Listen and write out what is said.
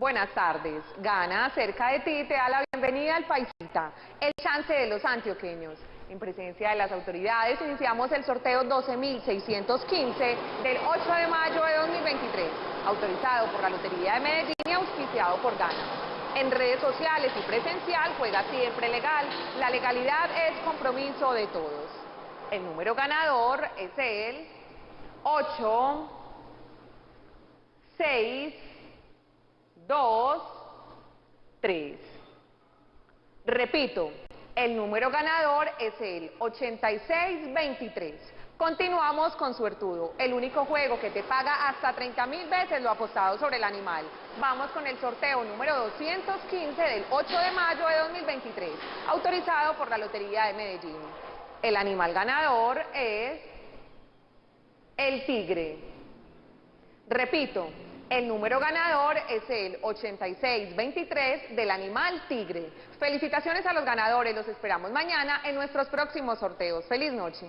Buenas tardes. Gana cerca de ti te da la bienvenida al Paisita, el chance de los antioqueños. En presencia de las autoridades iniciamos el sorteo 12.615 del 8 de mayo de 2023, autorizado por la Lotería de Medellín y auspiciado por Gana. En redes sociales y presencial juega siempre legal. La legalidad es compromiso de todos. El número ganador es el 8, 6, 2, 3. Repito, el número ganador es el 8623. Continuamos con Suertudo, el único juego que te paga hasta 30 mil veces lo apostado sobre el animal. Vamos con el sorteo número 215 del 8 de mayo de 2023, autorizado por la Lotería de Medellín. El animal ganador es el tigre. Repito, el número ganador es el 8623 del animal tigre. Felicitaciones a los ganadores, los esperamos mañana en nuestros próximos sorteos. ¡Feliz noche!